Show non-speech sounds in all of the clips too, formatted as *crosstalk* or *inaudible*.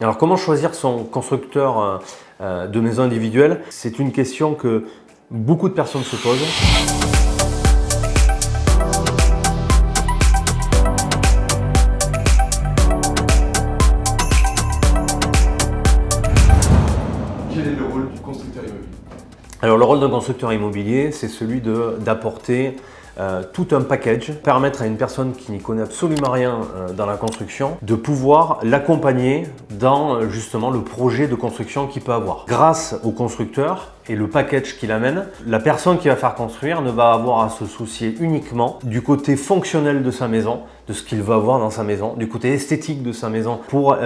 Alors comment choisir son constructeur euh, euh, de maison individuelle? C'est une question que beaucoup de personnes se posent. Quel est le rôle du constructeur immobilier? Alors le rôle d'un constructeur immobilier, c'est celui d'apporter euh, tout un package, permettre à une personne qui n'y connaît absolument rien euh, dans la construction de pouvoir l'accompagner dans euh, justement le projet de construction qu'il peut avoir. Grâce au constructeur et le package qu'il amène, la personne qui va faire construire ne va avoir à se soucier uniquement du côté fonctionnel de sa maison, de ce qu'il va avoir dans sa maison, du côté esthétique de sa maison pour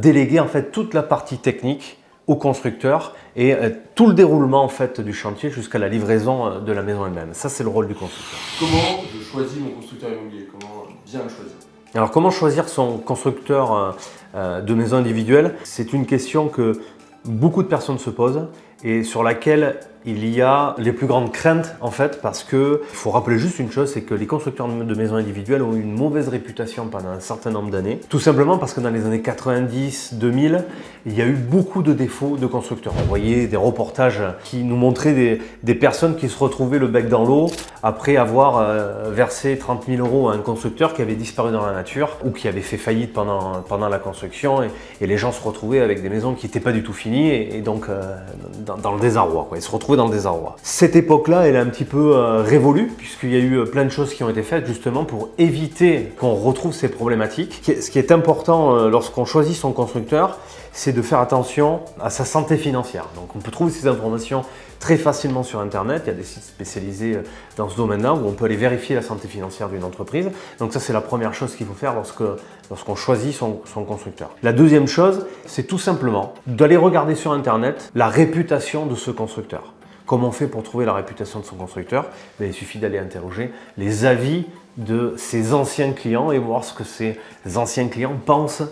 déléguer en fait toute la partie technique au constructeur et euh, tout le déroulement en fait du chantier jusqu'à la livraison euh, de la maison elle-même. Ça, c'est le rôle du constructeur. Comment je choisis mon constructeur immobilier? Comment bien le choisir? Alors, comment choisir son constructeur euh, de maison individuelle? C'est une question que beaucoup de personnes se posent et sur laquelle il y a les plus grandes craintes en fait parce que il faut rappeler juste une chose, c'est que les constructeurs de maisons individuelles ont eu une mauvaise réputation pendant un certain nombre d'années. Tout simplement parce que dans les années 90, 2000, il y a eu beaucoup de défauts de constructeurs. On voyait des reportages qui nous montraient des, des personnes qui se retrouvaient le bec dans l'eau après avoir euh, versé 30 000 euros à un constructeur qui avait disparu dans la nature ou qui avait fait faillite pendant, pendant la construction et, les gens se retrouvaient avec des maisons qui n'étaient pas du tout finies et, donc euh, dans, dans, le désarroi. Quoi. Ils se retrouvaient dans le désarroi. Cette époque-là, elle est un petit peu euh, révolue puisqu'il y a eu euh, plein de choses qui ont été faites justement pour éviter qu'on retrouve ces problématiques. Ce qui est important euh, lorsqu'on choisit son constructeur, c'est de faire attention à sa santé financière. Donc on peut trouver ces informations très facilement sur internet, il y a des sites spécialisés dans ce domaine-là où on peut aller vérifier la santé financière d'une entreprise. Donc ça c'est la première chose qu'il faut faire lorsqu'on choisit son constructeur. La deuxième chose, c'est tout simplement d'aller regarder sur internet la réputation de ce constructeur. Comment on fait pour trouver la réputation de son constructeur ben, Il suffit d'aller interroger les avis de ses anciens clients et voir ce que ces anciens clients pensent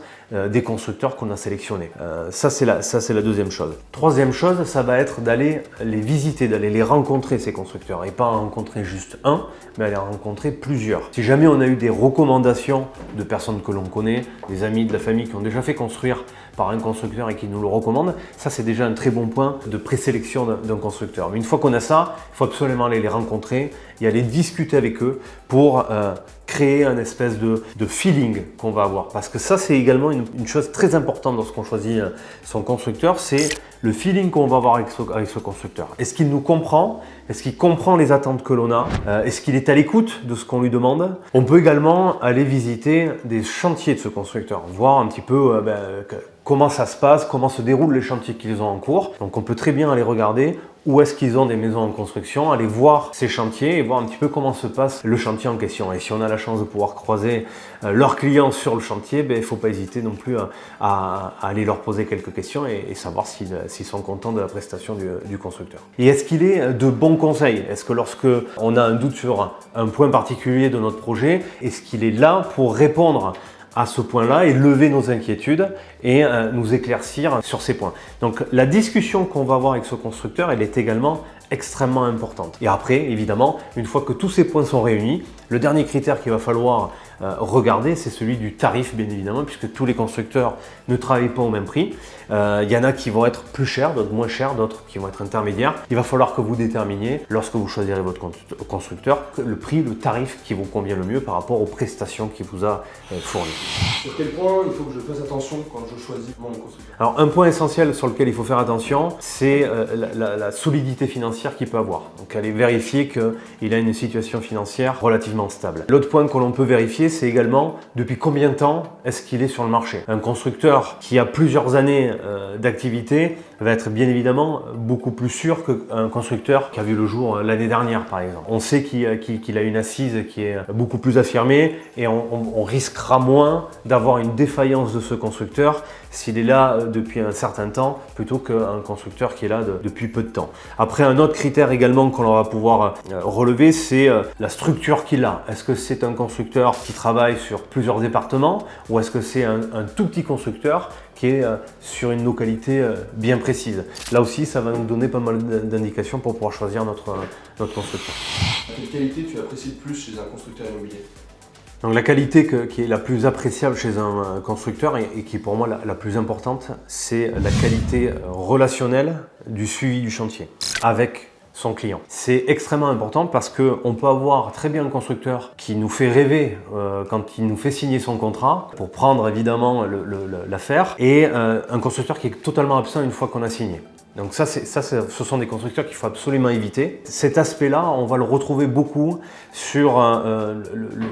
des constructeurs qu'on a sélectionnés. Euh, ça, c'est la, la deuxième chose. Troisième chose, ça va être d'aller les visiter, d'aller les rencontrer, ces constructeurs. Et pas en rencontrer juste un, mais aller en rencontrer plusieurs. Si jamais on a eu des recommandations de personnes que l'on connaît, des amis, de la famille qui ont déjà fait construire par un constructeur et qui nous le recommande, ça c'est déjà un très bon point de présélection d'un constructeur. Mais une fois qu'on a ça, il faut absolument aller les rencontrer et aller discuter avec eux pour euh, créer un espèce de, feeling qu'on va avoir. Parce que ça c'est également une, chose très importante lorsqu'on choisit euh, son constructeur, c'est le feeling qu'on va avoir avec ce, constructeur. Est-ce qu'il nous comprend? Est-ce qu'il comprend les attentes que l'on a? Euh, Est-ce qu'il est à l'écoute de ce qu'on lui demande? On peut également aller visiter des chantiers de ce constructeur, voir un petit peu ben, comment ça se passe, comment se déroulent les chantiers qu'ils ont en cours. Donc on peut très bien aller regarder où est-ce qu'ils ont des maisons en construction, aller voir ces chantiers et voir un petit peu comment se passe le chantier en question. Et si on a la chance de pouvoir croiser euh, leurs clients sur le chantier, ben, il ne faut pas hésiter non plus à, aller leur poser quelques questions et, savoir s'ils sont contents de la prestation du, du constructeur. Et est-ce qu'il est de bons conseils? Est-ce que lorsque on a un doute sur un point particulier de notre projet, est-ce qu'il est là pour répondre à ce point-là et lever nos inquiétudes et euh, nous éclaircir sur ces points. Donc la discussion qu'on va avoir avec ce constructeur, elle est également extrêmement importante. Et après, évidemment, une fois que tous ces points sont réunis, le dernier critère qu'il va falloir euh, regarder, c'est celui du tarif, bien évidemment, puisque tous les constructeurs ne travaillent pas au même prix. Euh, il y en a qui vont être plus chers, d'autres moins chers, d'autres qui vont être intermédiaires. Il va falloir que vous déterminiez, lorsque vous choisirez votre constructeur, le prix, le tarif qui vous convient le mieux par rapport aux prestations qu'il vous a euh, fournies. Sur quel point il faut que je fasse attention quand je choisis mon constructeur? Alors, un point essentiel sur lequel il faut faire attention, c'est la, la, la solidité financière qu'il peut avoir. Donc, aller vérifier qu'il a une situation financière relativement stable. L'autre point que l'on peut vérifier, c'est également depuis combien de temps est-ce qu'il est sur le marché. Un constructeur qui a plusieurs années euh, d'activité va être bien évidemment beaucoup plus sûr qu'un constructeur qui a vu le jour euh, l'année dernière par exemple. On sait qu'il a une assise qui est beaucoup plus affirmée et on, risquera moins d'avoir une défaillance de ce constructeur s'il est là euh, depuis un certain temps plutôt qu'un constructeur qui est là de, depuis peu de temps. Après un autre critère également qu'on va pouvoir relever c'est la structure qu'il a. Est-ce que c'est un constructeur qui travaille sur plusieurs départements ou est-ce que c'est un, un, tout petit constructeur qui est euh, sur une localité euh, bien précise. Là aussi, ça va nous donner pas mal d'indications pour pouvoir choisir notre, euh, notre constructeur. Quelle qualité tu apprécies le plus chez un constructeur immobilier? Donc la qualité qui est la plus appréciable chez un constructeur et, qui est pour moi la, plus importante, c'est la qualité relationnelle du suivi du chantier avec son client. C'est extrêmement important parce qu'on peut avoir très bien un constructeur qui nous fait rêver euh, quand il nous fait signer son contrat pour prendre évidemment l'affaire et euh, un constructeur qui est totalement absent une fois qu'on a signé. Donc ça, ce sont des constructeurs qu'il faut absolument éviter. Cet aspect-là, on va le retrouver beaucoup sur euh,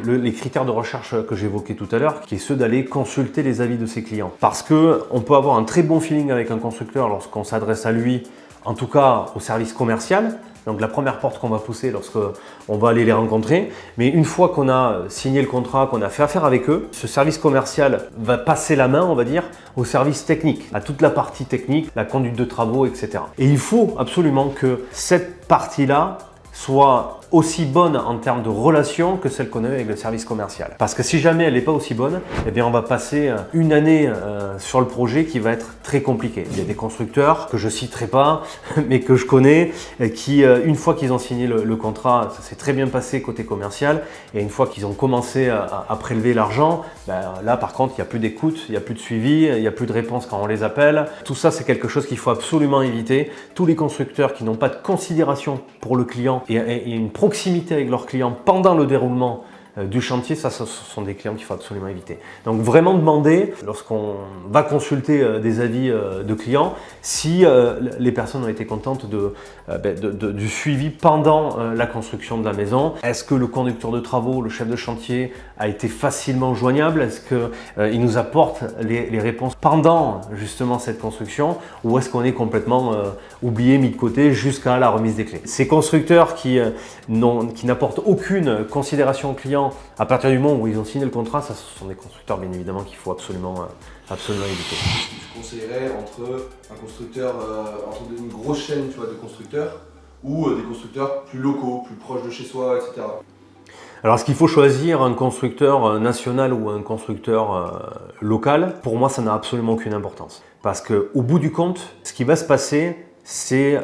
les critères de recherche que j'évoquais tout à l'heure, qui est ceux d'aller consulter les avis de ses clients. Parce qu'on peut avoir un très bon feeling avec un constructeur lorsqu'on s'adresse à lui, en tout cas au service commercial, donc la première porte qu'on va pousser lorsqu'on va aller les rencontrer. Mais une fois qu'on a signé le contrat, qu'on a fait affaire avec eux, ce service commercial va passer la main, on va dire, au service technique, à toute la partie technique, la conduite de travaux, etc. Et il faut absolument que cette partie-là soit aussi bonne en termes de relation que celle qu'on a avec le service commercial. Parce que si jamais elle n'est pas aussi bonne, eh bien on va passer euh, une année euh, sur le projet qui va être très compliqué. Il y a des constructeurs que je citerai pas, *laughs* mais que je connais, euh, qui une fois qu'ils ont signé le, contrat, ça s'est très bien passé côté commercial, et une fois qu'ils ont commencé à, prélever l'argent, ben, là par contre il n'y a plus d'écoute, il n'y a plus de suivi, il n'y a plus de réponse quand on les appelle. Tout ça c'est quelque chose qu'il faut absolument éviter. Tous les constructeurs qui n'ont pas de considération pour le client et, et une proximité avec leurs clients pendant le déroulement du chantier, ça, ce sont des clients qu'il faut absolument éviter. Donc vraiment demander, lorsqu'on va consulter euh, des avis euh, de clients, si les personnes ont été contentes ben, de, du suivi pendant la construction de la maison. Est-ce que le conducteur de travaux, le chef de chantier a été facilement joignable? Est-ce qu'il nous apporte les, réponses pendant justement cette construction? Ou est-ce qu'on est complètement oublié, mis de côté jusqu'à la remise des clés? Ces constructeurs qui n'apportent aucune considération au client à partir du moment où ils ont signé le contrat, ça, ce sont des constructeurs bien évidemment qu'il faut absolument, euh, absolument éviter. Tu conseillerais entre un constructeur, euh, entre une grosse chaîne tu vois, de constructeurs ou euh, des constructeurs plus locaux, plus proches de chez soi, etc. Alors, est-ce qu'il faut choisir un constructeur national ou un constructeur local? Pour moi, ça n'a absolument aucune importance. Parce qu'au bout du compte, ce qui va se passer, c'est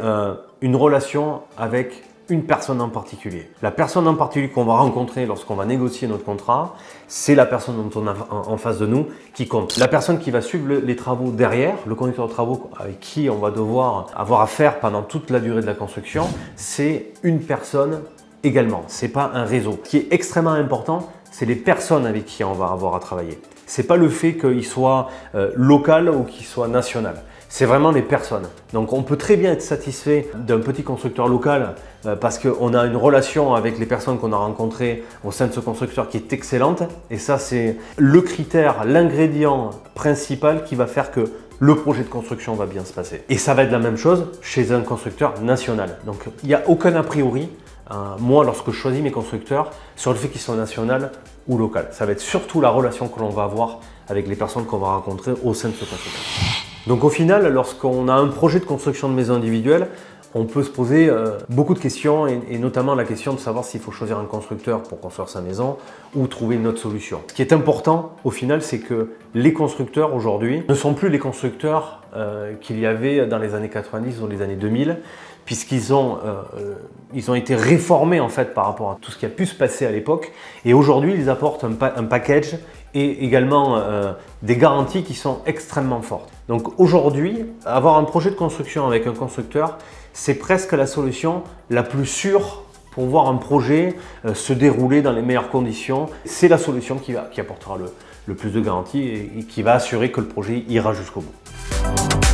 une relation avec une personne en particulier. La personne en particulier qu'on va rencontrer lorsqu'on va négocier notre contrat, c'est la personne dont on a en face de nous qui compte. La personne qui va suivre les travaux derrière, le conducteur de travaux avec qui on va devoir avoir affaire pendant toute la durée de la construction, c'est une personne également. C'est pas un réseau. Ce qui est extrêmement important, c'est les personnes avec qui on va avoir à travailler. C'est pas le fait qu'il soit euh, local ou qu'il soit national c'est vraiment les personnes. Donc on peut très bien être satisfait d'un petit constructeur local euh, parce qu'on a une relation avec les personnes qu'on a rencontrées au sein de ce constructeur qui est excellente. Et ça, c'est le critère, l'ingrédient principal qui va faire que le projet de construction va bien se passer. Et ça va être la même chose chez un constructeur national. Donc il n'y a aucun a priori, euh, moi lorsque je choisis mes constructeurs, sur le fait qu'ils soient national ou local. Ça va être surtout la relation que l'on va avoir avec les personnes qu'on va rencontrer au sein de ce constructeur. Donc au final, lorsqu'on a un projet de construction de maison individuelle, on peut se poser euh, beaucoup de questions et, notamment la question de savoir s'il faut choisir un constructeur pour construire sa maison ou trouver une autre solution. Ce qui est important au final, c'est que les constructeurs aujourd'hui ne sont plus les constructeurs euh, qu'il y avait dans les années 90 ou les années 2000 puisqu'ils ont, euh, ont été réformés en fait par rapport à tout ce qui a pu se passer à l'époque et aujourd'hui ils apportent un, package et également des garanties qui sont extrêmement fortes. Donc aujourd'hui, avoir un projet de construction avec un constructeur, c'est presque la solution la plus sûre pour voir un projet euh, se dérouler dans les meilleures conditions. C'est la solution qui, apportera le, plus de garanties et qui va assurer que le projet ira jusqu'au bout.